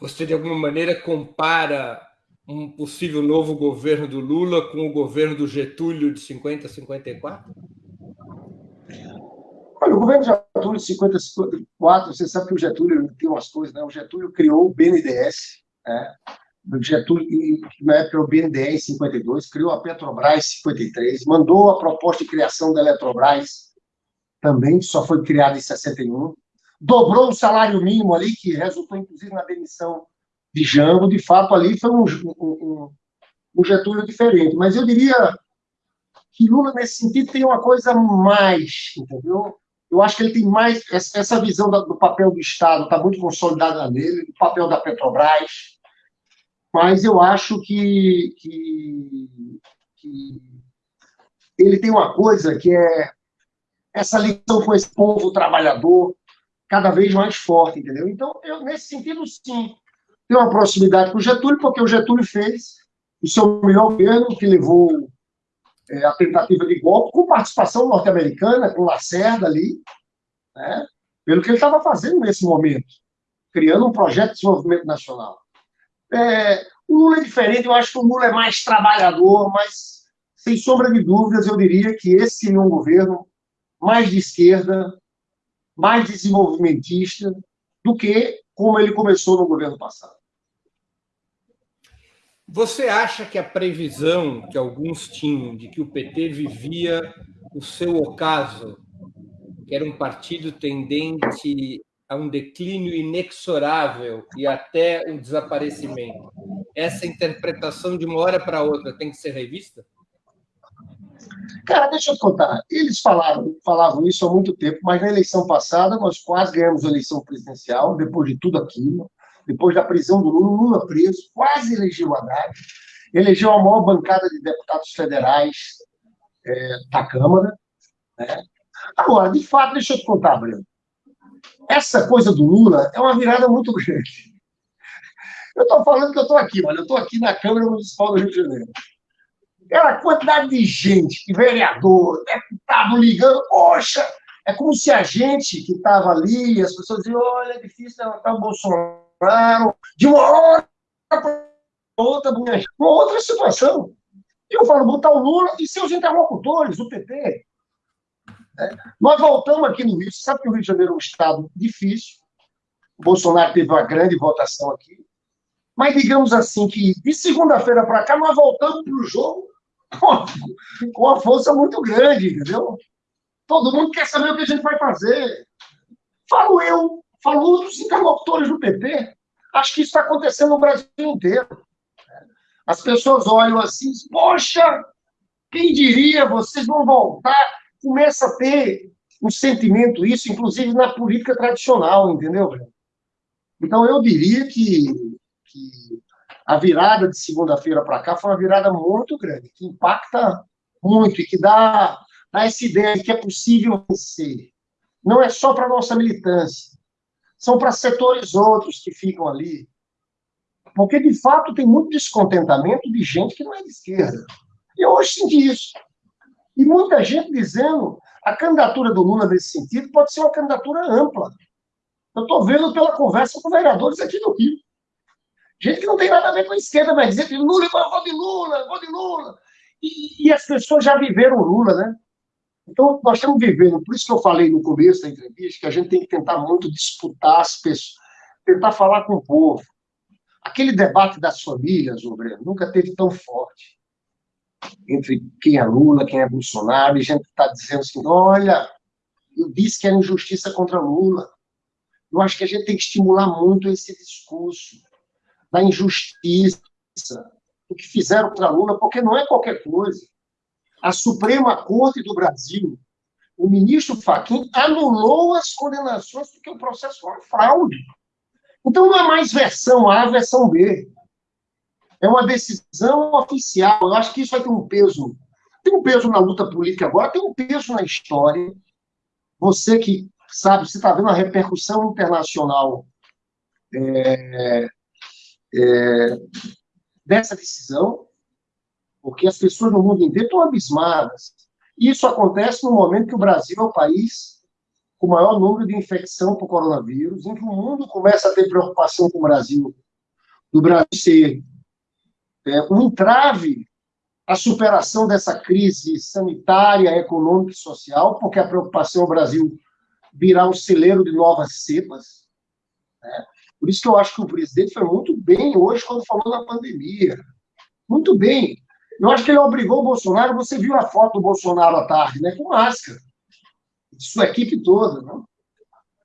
Você, de alguma maneira, compara um possível novo governo do Lula com o governo do Getúlio de 50 a 54? Olha, o governo Getúlio de 50 a 54, você sabe que o Getúlio tem umas coisas, né? O Getúlio criou o BNDES, né? O Getúlio, na época, o BNDES em 52, criou a Petrobras em 53, mandou a proposta de criação da Eletrobras, também, só foi criada em 61, dobrou o salário mínimo ali, que resultou, inclusive, na demissão de Jango. De fato, ali foi um, um, um Getúlio diferente. Mas eu diria que Lula, nesse sentido, tem uma coisa mais, entendeu? Eu acho que ele tem mais. Essa visão do papel do Estado está muito consolidada nele, do papel da Petrobras. Mas eu acho que, que, que ele tem uma coisa que é essa ligação com esse povo trabalhador cada vez mais forte, entendeu? Então, eu, nesse sentido, sim, tenho uma proximidade com o Getúlio, porque o Getúlio fez o seu melhor governo, que levou é, a tentativa de golpe, com participação norte-americana, com Lacerda ali, né, pelo que ele estava fazendo nesse momento, criando um projeto de desenvolvimento nacional. É, o Lula é diferente, eu acho que o Lula é mais trabalhador, mas, sem sombra de dúvidas, eu diria que esse seria um governo mais de esquerda, mais desenvolvimentista, do que como ele começou no governo passado. Você acha que a previsão que alguns tinham de que o PT vivia o seu ocaso, que era um partido tendente a um declínio inexorável e até um desaparecimento, essa interpretação de uma hora para outra tem que ser revista? Cara, deixa eu te contar. Eles falaram, falavam isso há muito tempo, mas na eleição passada nós quase ganhamos a eleição presidencial, depois de tudo aquilo depois da prisão do Lula, Lula preso, quase elegeu Haddad, elegeu a maior bancada de deputados federais é, da Câmara. Né? Agora, de fato, deixa eu te contar, Breno. Essa coisa do Lula é uma virada muito grande. Eu estou falando que eu estou aqui, olha, eu estou aqui na Câmara Municipal do Rio de Janeiro. Aquela quantidade de gente, de vereador, deputado ligando, poxa, é como se a gente que estava ali, as pessoas diziam, olha, é difícil levantar o Bolsonaro, de uma hora para outra, uma outra situação. Eu falo, botar o Lula e seus interlocutores, o PT. É. Nós voltamos aqui no Rio, você sabe que o Rio de Janeiro é um estado difícil, o Bolsonaro teve uma grande votação aqui, mas digamos assim que de segunda-feira para cá nós voltamos para o jogo com uma força muito grande, entendeu? Todo mundo quer saber o que a gente vai fazer. Falo eu, falou dos interlocutores do PT. Acho que isso está acontecendo no Brasil inteiro. As pessoas olham assim, poxa, quem diria, vocês vão voltar. Começa a ter um sentimento, isso, inclusive na política tradicional, entendeu? Então, eu diria que a virada de segunda-feira para cá foi uma virada muito grande, que impacta muito e que dá, dá essa ideia de que é possível vencer. Não é só para nossa militância, são para setores outros que ficam ali. Porque, de fato, tem muito descontentamento de gente que não é de esquerda. Eu hoje senti isso. E muita gente dizendo a candidatura do Lula nesse sentido pode ser uma candidatura ampla. Eu estou vendo pela conversa com vereadores aqui do Rio. Gente que não tem nada a ver com a esquerda, mas dizer que Lula, eu vou de Lula, vou de Lula. E, e as pessoas já viveram Lula, né? Então, nós estamos vivendo, por isso que eu falei no começo da entrevista, que a gente tem que tentar muito disputar as pessoas, tentar falar com o povo. Aquele debate das famílias, o Breno, nunca teve tão forte. Entre quem é Lula, quem é Bolsonaro, e gente está dizendo assim: olha, eu disse que era injustiça contra Lula. Eu acho que a gente tem que estimular muito esse discurso da injustiça, do que fizeram contra Lula, porque não é qualquer coisa a Suprema Corte do Brasil, o ministro Fachin anulou as condenações porque o processo foi fraude. Então não é mais versão A, versão B. É uma decisão oficial. Eu acho que isso vai ter um peso. Tem um peso na luta política agora, tem um peso na história. Você que sabe, você está vendo a repercussão internacional é, é, dessa decisão, porque as pessoas no mundo inteiro estão abismadas. Isso acontece no momento que o Brasil é o país com o maior número de infecção por coronavírus, em que o mundo começa a ter preocupação com o Brasil, do Brasil ser é, um entrave à superação dessa crise sanitária, econômica e social, porque a preocupação é o Brasil virar um celeiro de novas cepas. Né? Por isso que eu acho que o presidente foi muito bem hoje quando falou da pandemia. Muito bem. Eu acho que ele obrigou o Bolsonaro, você viu a foto do Bolsonaro à tarde, né, com máscara. Sua equipe toda. Né?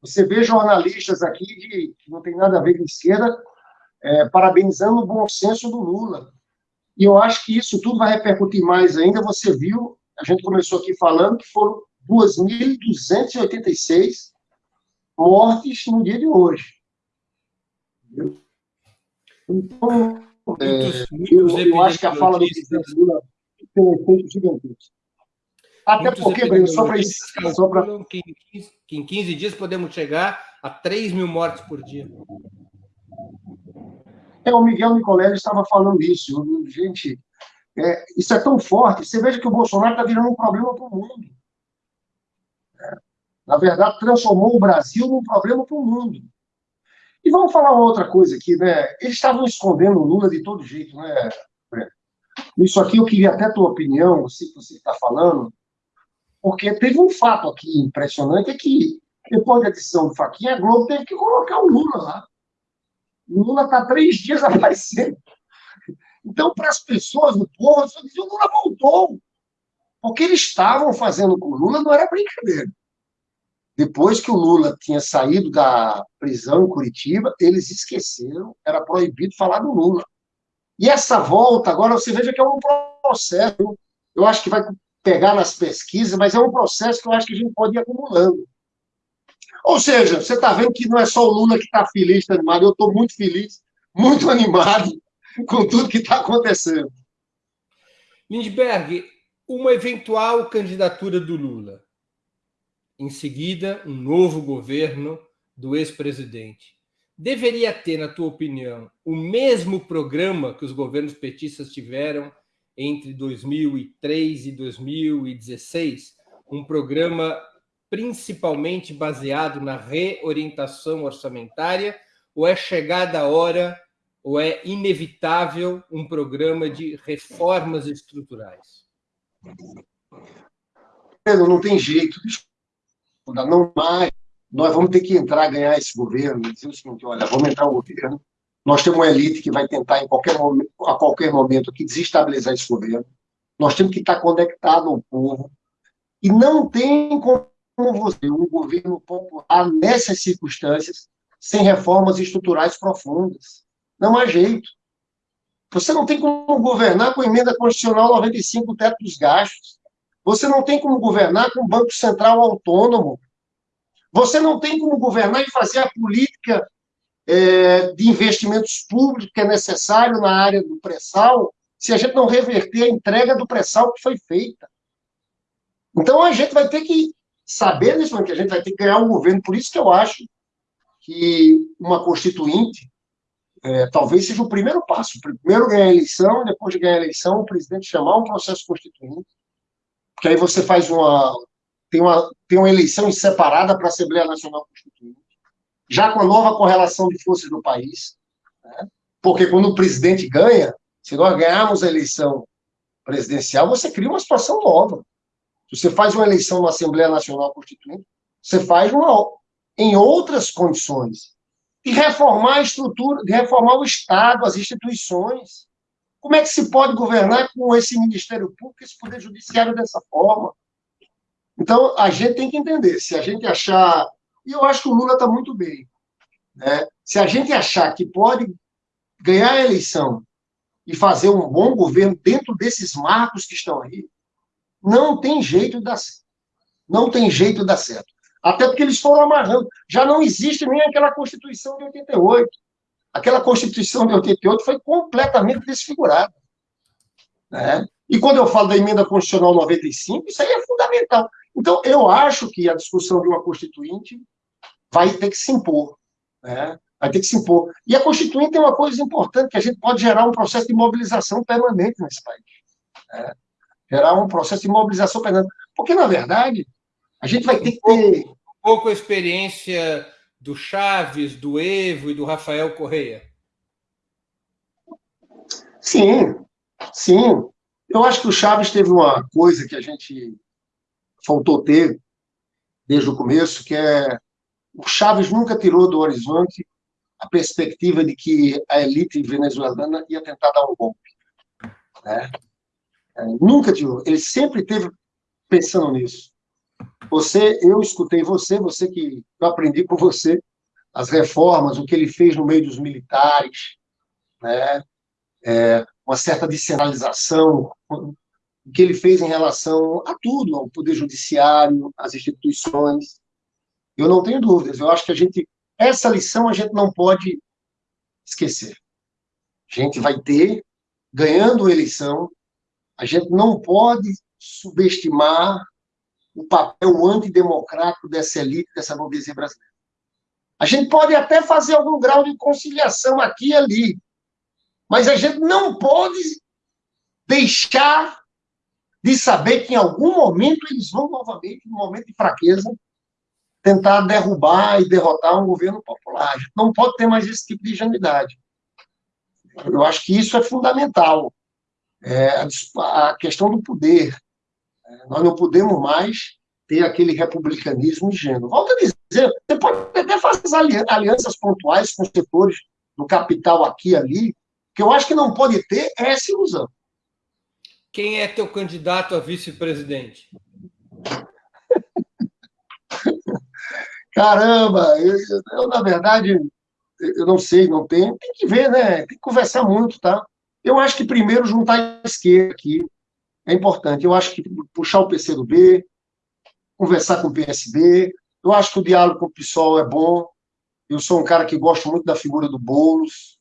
Você vê jornalistas aqui que não tem nada a ver com esquerda, é, parabenizando o bom senso do Lula. E eu acho que isso tudo vai repercutir mais ainda. Você viu, a gente começou aqui falando que foram 2.286 mortes no dia de hoje. Então, é, eu, eu, acho que a fala do presidente Lula tem um efeito gigantesco. Até muitos porque, Breno, só para só pra... que, que em 15 dias podemos chegar a 3 mil mortes por dia. É, o Miguel Nicolelli estava falando isso. Gente, é, isso é tão forte. Você veja que o Bolsonaro está virando um problema para o mundo. É, na verdade, transformou o Brasil num problema para o mundo. E vamos falar outra coisa aqui, né? Eles estavam escondendo o Lula de todo jeito, né? Isso aqui eu queria até a tua opinião, se você está falando, porque teve um fato aqui impressionante, é que depois da edição do Faquinha, a Globo teve que colocar o Lula lá. O Lula está três dias [LAUGHS] aparecendo. Então, para as pessoas, o povo, o Lula voltou. Porque eles estavam fazendo com o Lula não era brincadeira. Depois que o Lula tinha saído da prisão em Curitiba, eles esqueceram, era proibido falar do Lula. E essa volta, agora você veja que é um processo, eu acho que vai pegar nas pesquisas, mas é um processo que eu acho que a gente pode ir acumulando. Ou seja, você está vendo que não é só o Lula que está feliz, está animado, eu estou muito feliz, muito [LAUGHS] animado com tudo que está acontecendo. Lindbergh, uma eventual candidatura do Lula em seguida, um novo governo do ex-presidente. Deveria ter, na tua opinião, o mesmo programa que os governos petistas tiveram entre 2003 e 2016? Um programa principalmente baseado na reorientação orçamentária? Ou é chegada a hora, ou é inevitável um programa de reformas estruturais? Pedro, não tem jeito não mais, nós vamos ter que entrar, ganhar esse governo, dizer o seguinte, olha, vamos entrar no governo, nós temos uma elite que vai tentar, em qualquer momento, a qualquer momento, aqui, desestabilizar esse governo, nós temos que estar conectado ao povo, e não tem como você, um governo popular, nessas circunstâncias, sem reformas estruturais profundas. Não há jeito. Você não tem como governar com emenda constitucional 95, o teto dos gastos. Você não tem como governar com o Banco Central autônomo. Você não tem como governar e fazer a política é, de investimentos públicos que é necessário na área do pré-sal se a gente não reverter a entrega do pré-sal que foi feita. Então a gente vai ter que saber momento que a gente vai ter que ganhar um governo. Por isso que eu acho que uma constituinte é, talvez seja o primeiro passo. Primeiro ganhar a eleição, depois de ganhar a eleição, o presidente chamar um processo constituinte que aí você faz uma tem uma, tem uma eleição separada para a Assembleia Nacional Constituinte, já com a nova correlação de forças do país, né? porque quando o presidente ganha, se nós ganharmos a eleição presidencial, você cria uma situação nova. Se você faz uma eleição na Assembleia Nacional Constituinte, você faz uma em outras condições. E reformar a estrutura, de reformar o Estado, as instituições. Como é que se pode governar com esse Ministério Público, esse Poder Judiciário dessa forma? Então, a gente tem que entender. Se a gente achar. E eu acho que o Lula está muito bem. Né? Se a gente achar que pode ganhar a eleição e fazer um bom governo dentro desses marcos que estão aí, não tem jeito de dar certo. Não tem jeito de dar certo. Até porque eles foram amarrando. Já não existe nem aquela Constituição de 88. Aquela Constituição de 88 foi completamente desfigurada. Né? E quando eu falo da emenda constitucional 95, isso aí é fundamental. Então, eu acho que a discussão de uma constituinte vai ter que se impor. Né? Vai ter que se impor. E a constituinte é uma coisa importante, que a gente pode gerar um processo de mobilização permanente nesse país. Né? Gerar um processo de mobilização permanente. Porque, na verdade, a gente vai ter que ter... Pouco experiência do Chaves, do Evo e do Rafael Correia. Sim, sim. Eu acho que o Chaves teve uma coisa que a gente faltou ter desde o começo, que é o Chaves nunca tirou do horizonte a perspectiva de que a elite venezuelana ia tentar dar um golpe. Né? É, nunca tirou. Ele sempre teve pensando nisso. Você, eu escutei você, você que eu aprendi com você as reformas, o que ele fez no meio dos militares, né? É, uma certa descentralização, o que ele fez em relação a tudo, ao poder judiciário, às instituições. Eu não tenho dúvidas. Eu acho que a gente essa lição a gente não pode esquecer. A gente vai ter ganhando eleição, a gente não pode subestimar o papel antidemocrático dessa elite, dessa burguesia brasileira. A gente pode até fazer algum grau de conciliação aqui e ali, mas a gente não pode deixar de saber que em algum momento eles vão novamente, num momento de fraqueza, tentar derrubar e derrotar um governo popular. A gente não pode ter mais esse tipo de ingenuidade. Eu acho que isso é fundamental. É, a questão do poder. Nós não podemos mais ter aquele republicanismo ingênuo. Volto a dizer, você pode até fazer alianças pontuais com setores do capital aqui e ali, que eu acho que não pode ter é essa ilusão. Quem é teu candidato a vice-presidente? [LAUGHS] Caramba, eu, eu, na verdade, eu não sei, não tenho. Tem que ver, né? Tem que conversar muito, tá? Eu acho que primeiro juntar a esquerda aqui é importante. Eu acho que puxar o PCdoB, conversar com o PSB. Eu acho que o diálogo com o PSOL é bom. Eu sou um cara que gosto muito da figura do Boulos.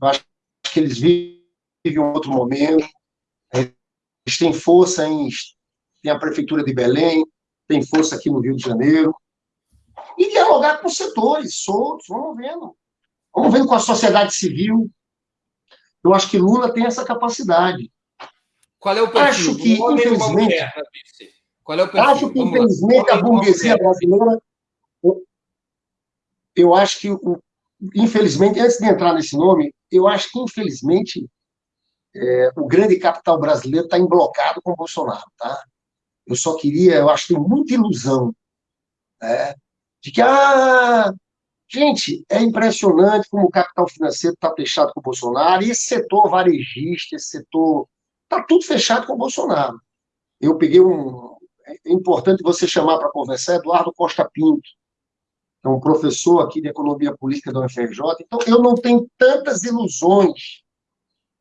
Eu acho que eles vivem um outro momento. Eles têm força em. Tem a Prefeitura de Belém, tem força aqui no Rio de Janeiro. E dialogar com os setores soltos, vamos vendo. Vamos vendo com a sociedade civil. Eu acho que Lula tem essa capacidade. Qual é o perfil? Acho que, infelizmente, qual é o perfil? Acho que, Vamos infelizmente, a burguesia brasileira. Eu acho que, infelizmente, antes de entrar nesse nome, eu acho que, infelizmente, é, o grande capital brasileiro está emblocado com o Bolsonaro. Tá? Eu só queria, eu acho que tem muita ilusão né, de que, ah, gente, é impressionante como o capital financeiro está fechado com o Bolsonaro, e esse setor varejista, esse setor, está tudo fechado com o Bolsonaro. Eu peguei um, é importante você chamar para conversar Eduardo Costa Pinto, é um professor aqui de economia política da UFRJ. Então, eu não tenho tantas ilusões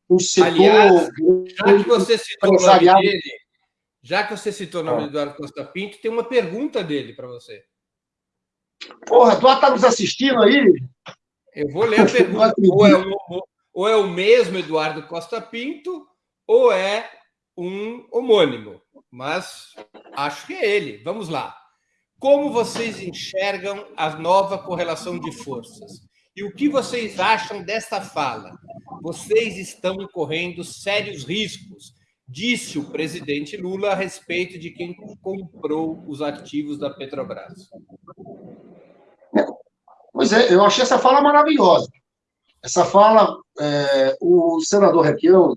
no setor. Aliás, já que você citou o nome dele, já que você citou o nome do Eduardo Costa Pinto, tem uma pergunta dele para você. Porra, Eduardo está nos assistindo aí? Eu vou ler a [LAUGHS] pergunta. ou, é o, ou é o mesmo Eduardo Costa Pinto, ou é um homônimo mas acho que é ele. Vamos lá. Como vocês enxergam a nova correlação de forças? E o que vocês acham desta fala? Vocês estão correndo sérios riscos, disse o presidente Lula a respeito de quem comprou os ativos da Petrobras. Pois é, eu achei essa fala maravilhosa. Essa fala, é, o senador Requião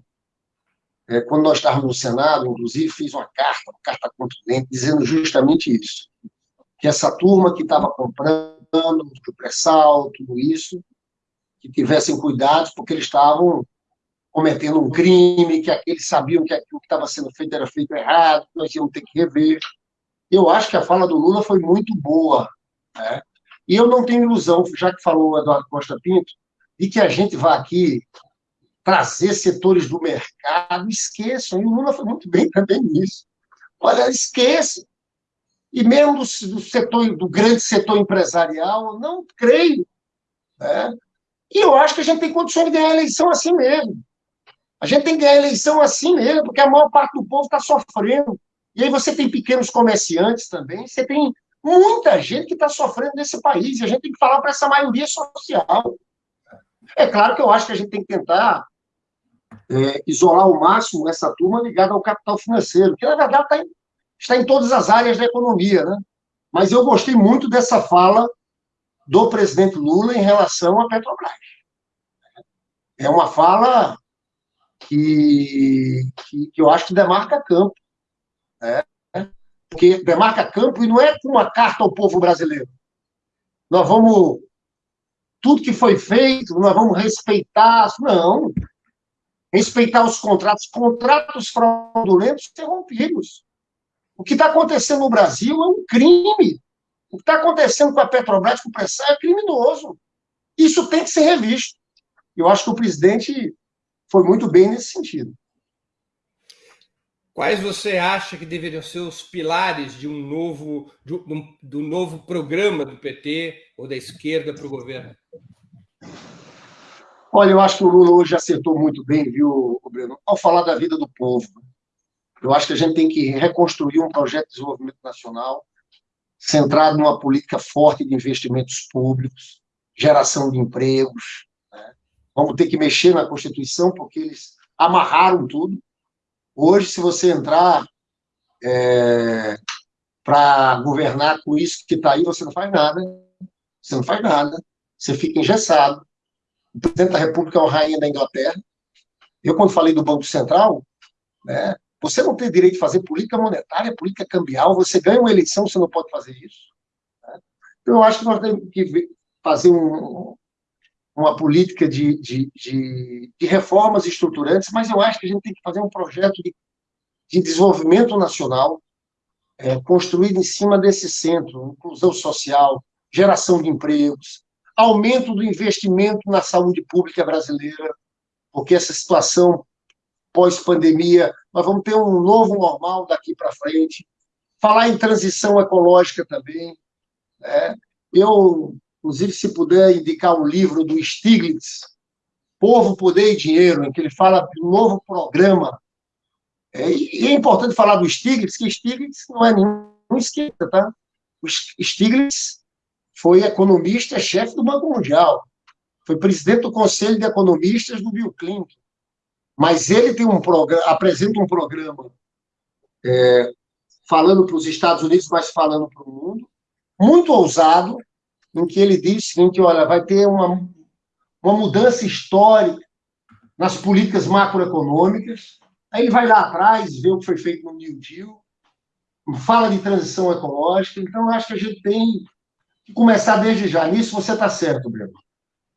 é, quando nós estávamos no Senado, inclusive, fiz uma carta, uma carta contundente, dizendo justamente isso. Que essa turma que estava comprando, do pré-sal, tudo isso, que tivessem cuidado, porque eles estavam cometendo um crime, que eles sabiam que aquilo que estava sendo feito era feito errado, que nós íamos ter que rever. Eu acho que a fala do Lula foi muito boa. Né? E eu não tenho ilusão, já que falou o Eduardo Costa Pinto, de que a gente vai aqui trazer setores do mercado, esqueçam. E o Lula foi muito bem também nisso. Olha, esqueça. E mesmo do, do, setor, do grande setor empresarial, não creio. Né? E eu acho que a gente tem condições de ganhar a eleição assim mesmo. A gente tem que ganhar a eleição assim mesmo, porque a maior parte do povo está sofrendo. E aí você tem pequenos comerciantes também, você tem muita gente que está sofrendo nesse país, e a gente tem que falar para essa maioria social. É claro que eu acho que a gente tem que tentar é, isolar ao máximo essa turma ligada ao capital financeiro, que na verdade está em, está em todas as áreas da economia, né? Mas eu gostei muito dessa fala do presidente Lula em relação à Petrobras. É uma fala que, que, que eu acho que demarca campo. Né? Porque demarca campo e não é uma carta ao povo brasileiro. Nós vamos. Tudo que foi feito, nós vamos respeitar. Não. Respeitar os contratos. Contratos fraudulentos interrompidos. O que está acontecendo no Brasil é um crime. O que está acontecendo com a Petrobras, com o pressão, é criminoso. Isso tem que ser revisto. Eu acho que o presidente foi muito bem nesse sentido. Quais você acha que deveriam ser os pilares de um novo, de um, do novo programa do PT ou da esquerda para o governo? Olha, eu acho que o Lula hoje acertou muito bem, viu, Breno, ao falar da vida do povo. Eu acho que a gente tem que reconstruir um projeto de desenvolvimento nacional centrado numa política forte de investimentos públicos, geração de empregos. Né? Vamos ter que mexer na Constituição, porque eles amarraram tudo. Hoje, se você entrar é, para governar com isso que está aí, você não faz nada. Você não faz nada. Você fica engessado. O presidente da República é uma rainha da Inglaterra. Eu, quando falei do Banco Central, né, você não tem direito de fazer política monetária, política cambial, você ganha uma eleição, você não pode fazer isso. Né? Então, eu acho que nós temos que fazer um, uma política de, de, de, de, reformas estruturantes, mas eu acho que a gente tem que fazer um projeto de, de desenvolvimento nacional é, construído em cima desse centro, inclusão social, geração de empregos, aumento do investimento na saúde pública brasileira, porque essa situação pós-pandemia, nós vamos ter um novo normal daqui para frente. Falar em transição ecológica também. Né? Eu, inclusive, se puder indicar um livro do Stiglitz, Povo, Poder e Dinheiro, em que ele fala de um novo programa. É, e é importante falar do Stiglitz, que Stiglitz não é nenhum esquerda, tá? O Stiglitz foi economista, chefe do Banco Mundial, foi presidente do Conselho de Economistas do Bill Clinton. Mas ele tem um programa, apresenta um programa é, falando para os Estados Unidos, mas falando para o mundo, muito ousado, em que ele diz o seguinte: olha, vai ter uma, uma mudança histórica nas políticas macroeconômicas. Aí ele vai lá atrás, vê o que foi feito no New Deal, fala de transição ecológica. Então, acho que a gente tem que começar desde já. Nisso você está certo, Breno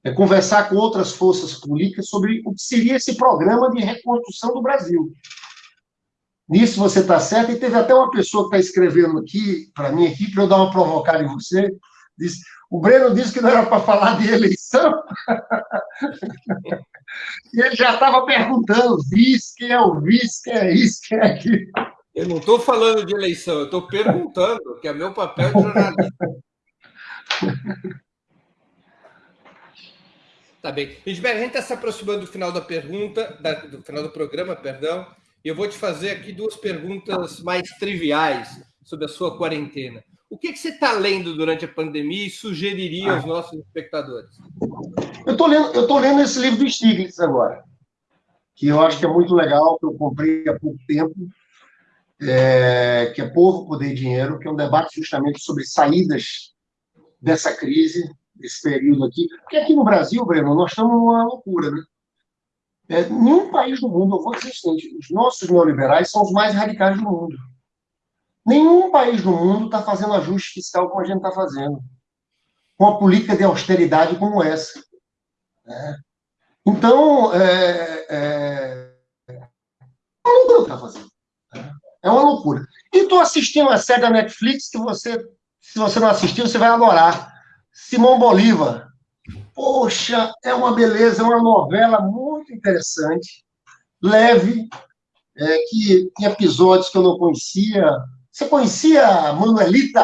é conversar com outras forças políticas sobre o que seria esse programa de reconstrução do Brasil. Nisso você está certo, e teve até uma pessoa que está escrevendo aqui, para mim, aqui, para eu dar uma provocada em você, diz, o Breno disse que não era para falar de eleição, [LAUGHS] e ele já estava perguntando, vice, quem é o vice, quem é isso, quem é aquilo. Eu não estou falando de eleição, eu estou perguntando, que é meu papel de jornalista. [LAUGHS] Tá bem. Edberg, a gente está se aproximando do final da pergunta, da, do final do programa, perdão, e eu vou te fazer aqui duas perguntas mais triviais sobre a sua quarentena. O que, que você está lendo durante a pandemia e sugeriria aos nossos espectadores? Eu estou lendo, eu lendo esse livro do Stiglitz agora, que eu acho que é muito legal, que eu comprei há pouco tempo, é, que é Povo, Poder e Dinheiro, que é um debate justamente sobre saídas dessa crise, esse período aqui. Porque aqui no Brasil, Breno, nós estamos numa loucura, né? É, nenhum país do mundo, eu vou dizer o seguinte, os nossos neoliberais são os mais radicais do mundo. Nenhum país do mundo está fazendo ajuste fiscal como a gente está fazendo. Com uma política de austeridade como essa. Né? Então, é, é, é uma loucura que está fazendo. Né? É uma loucura. E estou assistindo uma série da Netflix que você, se você não assistiu, você vai adorar. Simão Bolívar. Poxa, é uma beleza, é uma novela muito interessante, leve, é, que tem episódios que eu não conhecia. Você conhecia a Manuelita?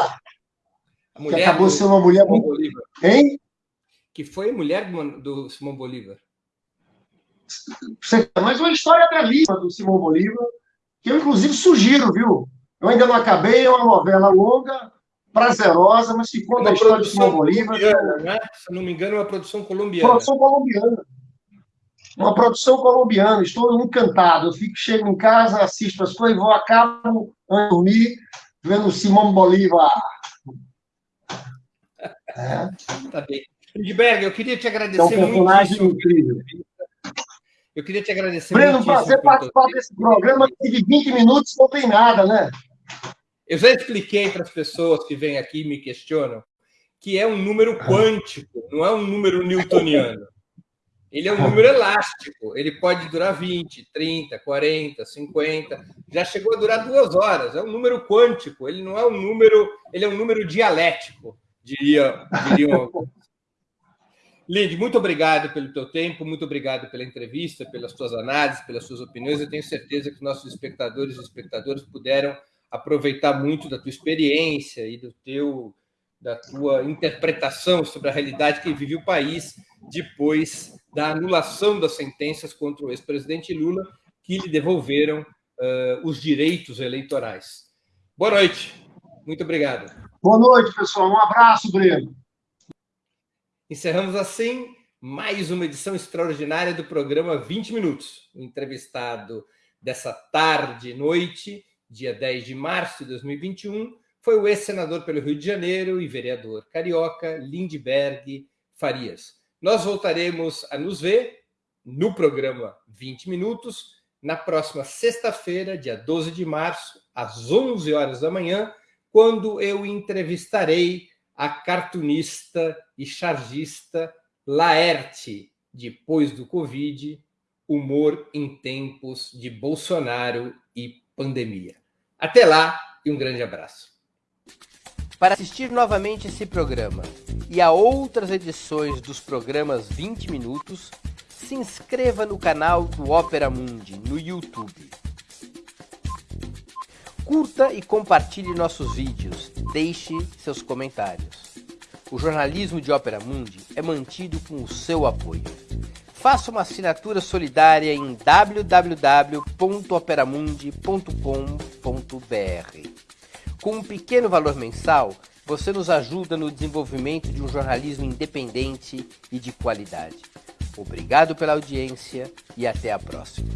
A que acabou do, sendo uma mulher muito. Bolívar. Hein? Que foi mulher do, do Simão Bolívar. Mas uma história belíssima do Simão Bolívar, que eu, inclusive, sugiro, viu? Eu ainda não acabei, é uma novela longa, prazerosa, mas que conta a história de Simão Bolívar. Né? Se não me engano, é uma produção colombiana. Produção colombiana. Uma produção colombiana. Estou encantado. Eu fico, chego em casa, assisto as coisas, vou, acabo, antes dormir, vendo Simão Bolívar. É. Tá bem. Lindbergh, eu queria te agradecer é um personagem muito. incrível. Eu queria te agradecer Breno, prazer participar desse programa que de 20 minutos não tem nada, né? Eu já expliquei para as pessoas que vêm aqui e me questionam que é um número quântico, não é um número newtoniano. Ele é um número [LAUGHS] elástico, ele pode durar 20, 30, 40, 50, já chegou a durar duas horas. É um número quântico, ele não é um número, ele é um número dialético, diria, diriam Lid, [LAUGHS] muito obrigado pelo teu tempo, muito obrigado pela entrevista, pelas tuas análises, pelas suas opiniões. Eu tenho certeza que nossos espectadores e espectadoras puderam aproveitar muito da tua experiência e do teu da tua interpretação sobre a realidade que vive o país depois da anulação das sentenças contra o ex-presidente Lula, que lhe devolveram uh, os direitos eleitorais. Boa noite. Muito obrigado. Boa noite, pessoal. Um abraço, Breno. Encerramos assim mais uma edição extraordinária do programa 20 Minutos. O entrevistado dessa tarde e noite, dia 10 de março de 2021, foi o ex-senador pelo Rio de Janeiro e vereador carioca Lindbergh Farias. Nós voltaremos a nos ver no programa 20 Minutos na próxima sexta-feira, dia 12 de março, às 11 horas da manhã, quando eu entrevistarei a cartunista e chargista Laerte, depois do Covid, humor em tempos de Bolsonaro pandemia. Até lá e um grande abraço. Para assistir novamente esse programa e a outras edições dos programas 20 Minutos, se inscreva no canal do Opera Mundi no YouTube. Curta e compartilhe nossos vídeos. Deixe seus comentários. O jornalismo de Ópera Mundi é mantido com o seu apoio. Faça uma assinatura solidária em www.operamundi.com.br. Com um pequeno valor mensal, você nos ajuda no desenvolvimento de um jornalismo independente e de qualidade. Obrigado pela audiência e até a próxima.